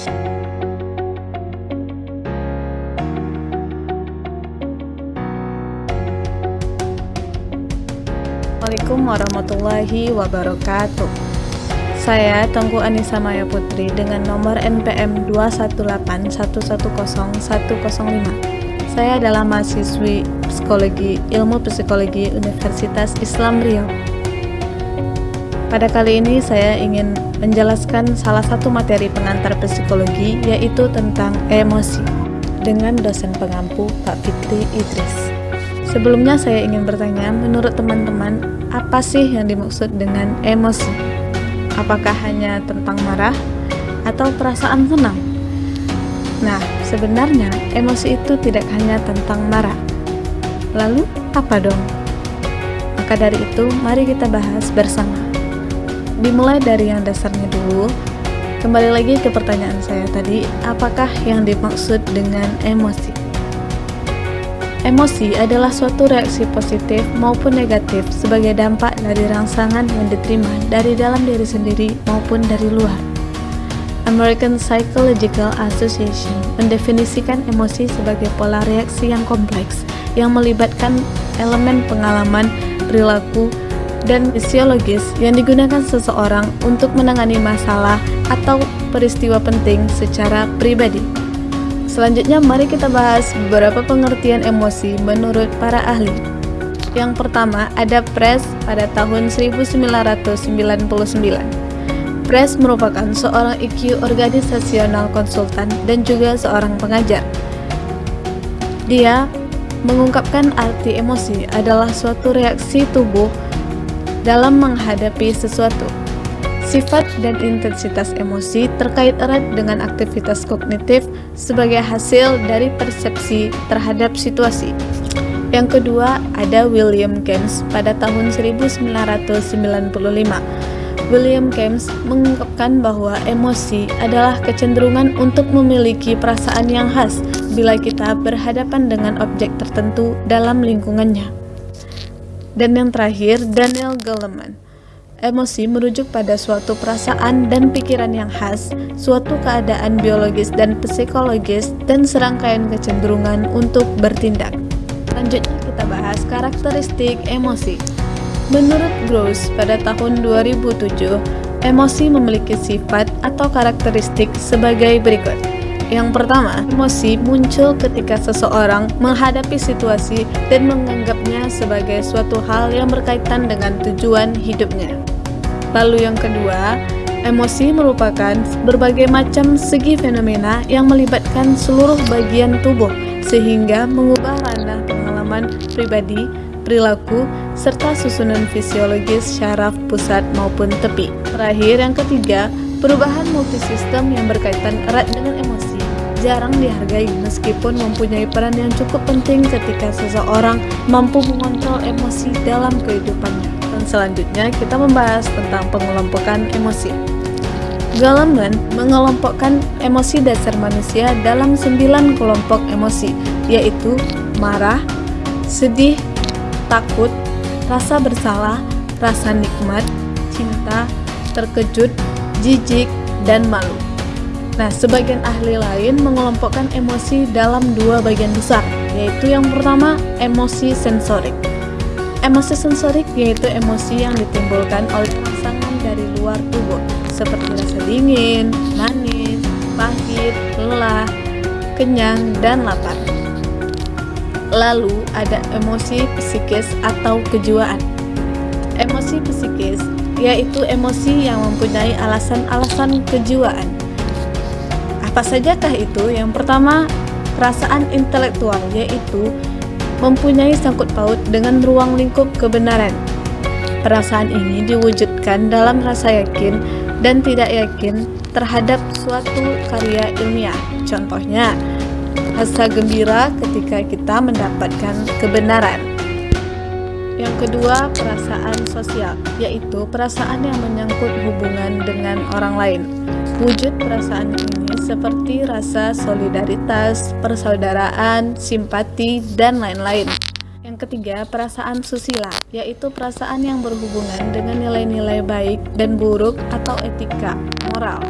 Assalamualaikum warahmatullahi wabarakatuh. Saya Tengku Anissa Maya Putri dengan nomor NPM 218110105 Saya adalah mahasiswi Psikologi Ilmu Psikologi Universitas Islam Riau Pada kali ini saya ingin menjelaskan salah satu materi pengantar psikologi yaitu tentang emosi dengan dosen pengampu Pak Fitri Idris Sebelumnya saya ingin bertanya, menurut teman-teman, apa sih yang dimaksud dengan emosi? Apakah hanya tentang marah atau perasaan senang? Nah, sebenarnya emosi itu tidak hanya tentang marah. Lalu, apa dong? Maka dari itu, mari kita bahas bersama. Dimulai dari yang dasarnya dulu. Kembali lagi ke pertanyaan saya tadi, apakah yang dimaksud dengan emosi? Emosi adalah suatu reaksi positif maupun negatif sebagai dampak dari rangsangan yang diterima dari dalam diri sendiri maupun dari luar. American Psychological Association mendefinisikan emosi sebagai pola reaksi yang kompleks yang melibatkan elemen pengalaman, perilaku, dan fisiologis yang digunakan seseorang untuk menangani masalah atau peristiwa penting secara pribadi. Selanjutnya mari kita bahas beberapa pengertian emosi menurut para ahli. Yang pertama ada Press pada tahun 1999. Press merupakan seorang IQ organisasional konsultan dan juga seorang pengajar. Dia mengungkapkan arti emosi adalah suatu reaksi tubuh dalam menghadapi sesuatu Sifat dan intensitas emosi terkait erat dengan aktivitas kognitif sebagai hasil dari persepsi terhadap situasi. Yang kedua, ada William James pada tahun 1995. William James mengungkapkan bahwa emosi adalah kecenderungan untuk memiliki perasaan yang khas bila kita berhadapan dengan objek tertentu dalam lingkungannya. Dan yang terakhir, Daniel Goleman Emosi merujuk pada suatu perasaan dan pikiran yang khas, suatu keadaan biologis dan psikologis, dan serangkaian kecenderungan untuk bertindak. Selanjutnya kita bahas karakteristik emosi. Menurut Gross pada tahun 2007, emosi memiliki sifat atau karakteristik sebagai berikut. Yang pertama, emosi muncul ketika seseorang menghadapi situasi dan menganggapnya sebagai suatu hal yang berkaitan dengan tujuan hidupnya. Lalu yang kedua, emosi merupakan berbagai macam segi fenomena yang melibatkan seluruh bagian tubuh sehingga mengubah ranah pengalaman pribadi, perilaku, serta susunan fisiologis syaraf pusat maupun tepi. Terakhir yang ketiga, perubahan multisistem yang berkaitan erat dengan emosi jarang dihargai meskipun mempunyai peran yang cukup penting ketika seseorang mampu mengontrol emosi dalam kehidupannya selanjutnya kita membahas tentang pengelompokan emosi. Goleman mengelompokkan emosi dasar manusia dalam sembilan kelompok emosi, yaitu marah, sedih, takut, rasa bersalah, rasa nikmat, cinta, terkejut, jijik, dan malu. Nah, sebagian ahli lain mengelompokkan emosi dalam dua bagian besar, yaitu yang pertama emosi sensorik. Emosi sensorik yaitu emosi yang ditimbulkan oleh rangsangan dari luar tubuh seperti rasa dingin, manis, pahit, lelah, kenyang, dan lapar. Lalu ada emosi psikis atau kejiwaan. Emosi psikis yaitu emosi yang mempunyai alasan-alasan kejiwaan. Apa sajakah itu? Yang pertama, perasaan intelektual yaitu mempunyai sangkut paut dengan ruang lingkup kebenaran. Perasaan ini diwujudkan dalam rasa yakin dan tidak yakin terhadap suatu karya ilmiah. Contohnya, rasa gembira ketika kita mendapatkan kebenaran. Yang kedua, perasaan sosial, yaitu perasaan yang menyangkut hubungan dengan orang lain. Wujud perasaan ini seperti rasa solidaritas, persaudaraan, simpati, dan lain-lain. Yang ketiga, perasaan susila, yaitu perasaan yang berhubungan dengan nilai-nilai baik dan buruk atau etika, moral.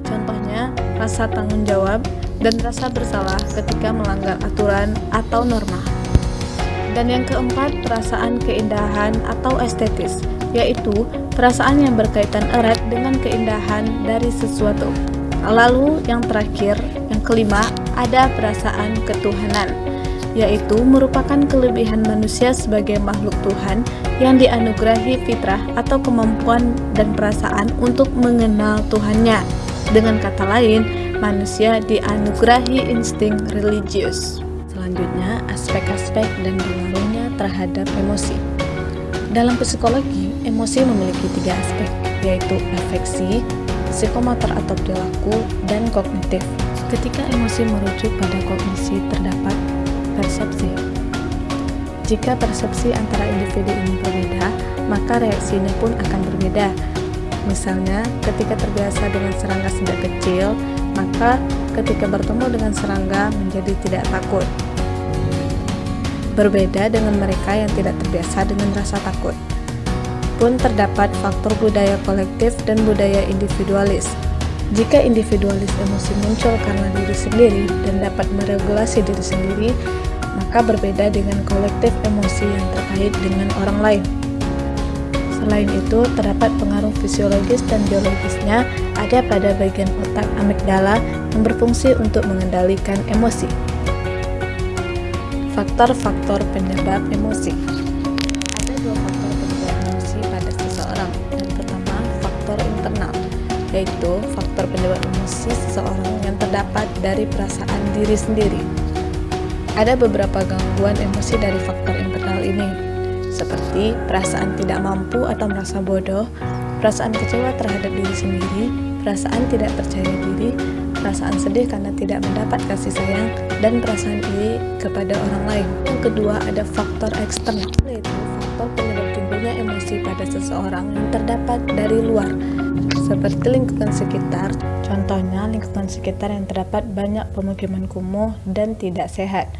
Contohnya, rasa tanggung jawab, dan rasa bersalah ketika melanggar aturan atau norma. Dan yang keempat, perasaan keindahan atau estetis, yaitu perasaan yang berkaitan erat dengan keindahan dari sesuatu. Lalu yang terakhir, yang kelima, ada perasaan ketuhanan, yaitu merupakan kelebihan manusia sebagai makhluk Tuhan yang dianugerahi fitrah atau kemampuan dan perasaan untuk mengenal Tuhannya. Dengan kata lain, manusia dianugerahi insting religius. Selanjutnya, aspek-aspek dan pengaruhnya terhadap emosi. Dalam psikologi, emosi memiliki tiga aspek, yaitu afeksi, psikomotor atau perilaku, dan kognitif. Ketika emosi merujuk pada kognisi, terdapat persepsi. Jika persepsi antara individu ini berbeda, maka reaksinya pun akan berbeda. Misalnya, ketika terbiasa dengan serangga sejak kecil, maka ketika bertemu dengan serangga menjadi tidak takut berbeda dengan mereka yang tidak terbiasa dengan rasa takut. Pun terdapat faktor budaya kolektif dan budaya individualis. Jika individualis emosi muncul karena diri sendiri dan dapat meregulasi diri sendiri, maka berbeda dengan kolektif emosi yang terkait dengan orang lain. Selain itu, terdapat pengaruh fisiologis dan biologisnya ada pada bagian otak amigdala yang berfungsi untuk mengendalikan emosi. Faktor-faktor penyebab emosi Ada dua faktor penyebab emosi pada seseorang. Yang pertama, faktor internal, yaitu faktor penyebab emosi seseorang yang terdapat dari perasaan diri sendiri. Ada beberapa gangguan emosi dari faktor internal ini, seperti perasaan tidak mampu atau merasa bodoh, perasaan kecewa terhadap diri sendiri, perasaan tidak percaya diri, perasaan sedih karena tidak mendapat kasih sayang, dan perasaan iri kepada orang lain. Yang kedua ada faktor eksternal, yaitu faktor penyebab timbulnya emosi pada seseorang yang terdapat dari luar, seperti lingkungan sekitar, contohnya lingkungan sekitar yang terdapat banyak pemukiman kumuh dan tidak sehat.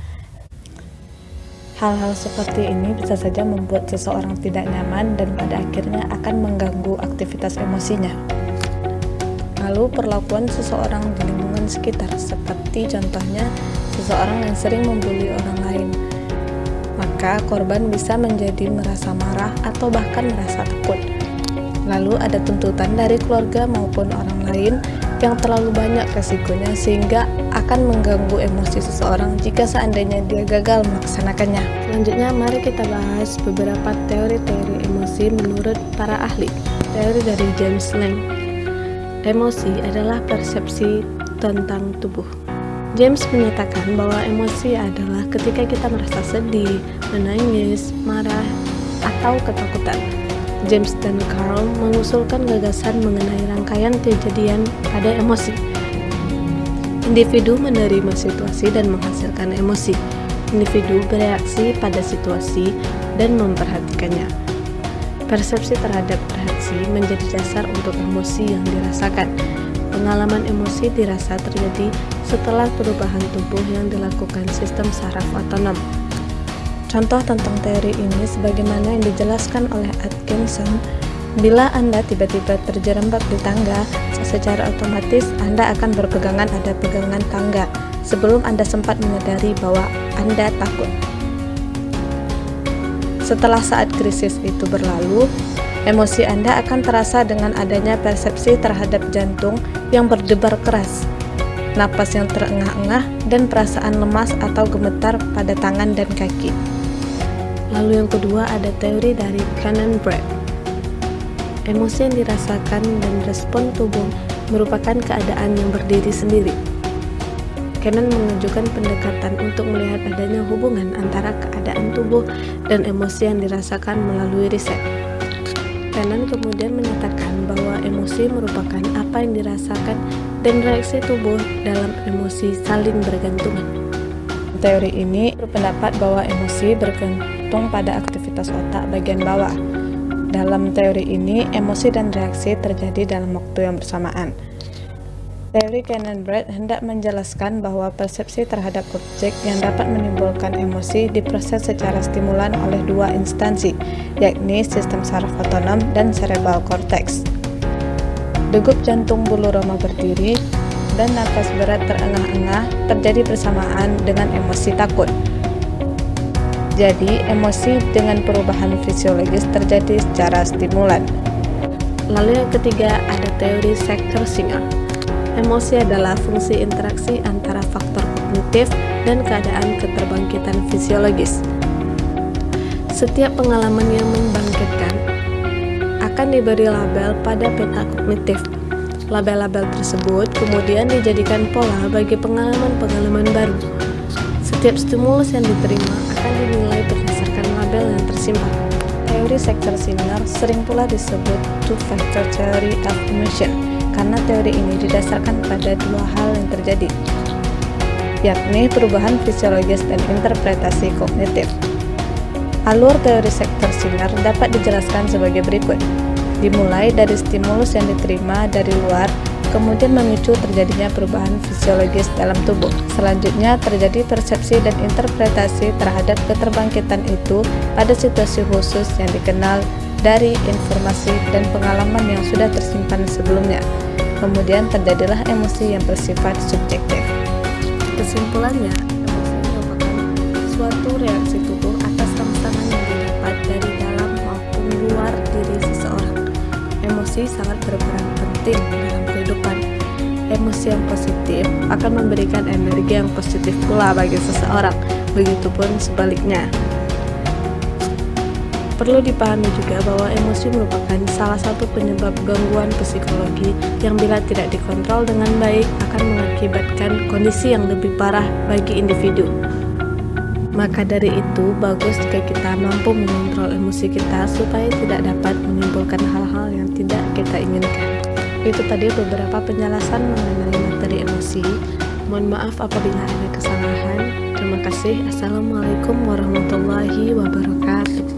Hal-hal seperti ini bisa saja membuat seseorang tidak nyaman dan pada akhirnya akan mengganggu aktivitas emosinya. Lalu perlakuan seseorang di lingkungan sekitar seperti contohnya seseorang yang sering membuli orang lain. Maka korban bisa menjadi merasa marah atau bahkan merasa takut. Lalu ada tuntutan dari keluarga maupun orang lain yang terlalu banyak resikonya sehingga akan mengganggu emosi seseorang jika seandainya dia gagal melaksanakannya. Selanjutnya mari kita bahas beberapa teori-teori emosi menurut para ahli. Teori dari James Lang Emosi adalah persepsi tentang tubuh. James menyatakan bahwa emosi adalah ketika kita merasa sedih, menangis, marah, atau ketakutan. James dan Carl mengusulkan gagasan mengenai rangkaian kejadian pada emosi. Individu menerima situasi dan menghasilkan emosi. Individu bereaksi pada situasi dan memperhatikannya. Persepsi terhadap reaksi menjadi dasar untuk emosi yang dirasakan. Pengalaman emosi dirasa terjadi setelah perubahan tubuh yang dilakukan sistem saraf otonom. Contoh tentang teori ini sebagaimana yang dijelaskan oleh Atkinson, bila Anda tiba-tiba terjerembab di tangga, secara otomatis Anda akan berpegangan pada pegangan tangga sebelum Anda sempat menyadari bahwa Anda takut. Setelah saat krisis itu berlalu, emosi Anda akan terasa dengan adanya persepsi terhadap jantung yang berdebar keras, napas yang terengah-engah, dan perasaan lemas atau gemetar pada tangan dan kaki. Lalu yang kedua ada teori dari Cannon Brett. Emosi yang dirasakan dan respon tubuh merupakan keadaan yang berdiri sendiri. Canon mengajukan pendekatan untuk melihat adanya hubungan antara keadaan tubuh dan emosi yang dirasakan melalui riset. Canon kemudian menyatakan bahwa emosi merupakan apa yang dirasakan dan reaksi tubuh dalam emosi saling bergantungan. Teori ini berpendapat bahwa emosi bergantung pada aktivitas otak bagian bawah. Dalam teori ini, emosi dan reaksi terjadi dalam waktu yang bersamaan. Teori Cannon-Brett hendak menjelaskan bahwa persepsi terhadap objek yang dapat menimbulkan emosi diproses secara stimulan oleh dua instansi, yakni sistem saraf otonom dan cerebral cortex. Degup jantung bulu roma berdiri, dan nafas berat terengah-engah terjadi bersamaan dengan emosi takut. Jadi, emosi dengan perubahan fisiologis terjadi secara stimulan. Lalu yang ketiga ada teori sektor Singer. Emosi adalah fungsi interaksi antara faktor kognitif dan keadaan keterbangkitan fisiologis. Setiap pengalaman yang membangkitkan akan diberi label pada peta kognitif. Label-label tersebut kemudian dijadikan pola bagi pengalaman-pengalaman baru. Setiap stimulus yang diterima akan dinilai berdasarkan label yang tersimpan. Teori sektor Singer sering pula disebut two-factor theory of emotion karena teori ini didasarkan pada dua hal yang terjadi, yakni perubahan fisiologis dan interpretasi kognitif. Alur teori sektor Singer dapat dijelaskan sebagai berikut. Dimulai dari stimulus yang diterima dari luar kemudian memicu terjadinya perubahan fisiologis dalam tubuh. Selanjutnya terjadi persepsi dan interpretasi terhadap keterbangkitan itu pada situasi khusus yang dikenal dari informasi dan pengalaman yang sudah tersimpan sebelumnya. Kemudian terjadilah emosi yang bersifat subjektif. Kesimpulannya, emosi merupakan suatu reaksi tubuh atas rangsangan yang didapat dari dalam maupun luar diri seseorang. Emosi sangat berperan penting dalam kehidupan. Emosi yang positif akan memberikan energi yang positif pula bagi seseorang, begitupun sebaliknya. Perlu dipahami juga bahwa emosi merupakan salah satu penyebab gangguan psikologi yang bila tidak dikontrol dengan baik akan mengakibatkan kondisi yang lebih parah bagi individu. Maka dari itu, bagus jika kita mampu mengontrol emosi kita supaya tidak dapat menimbulkan hal-hal yang tidak kita inginkan. Itu tadi beberapa penjelasan mengenai materi emosi. Mohon maaf apabila ada kesalahan. Terima kasih. Assalamualaikum warahmatullahi wabarakatuh.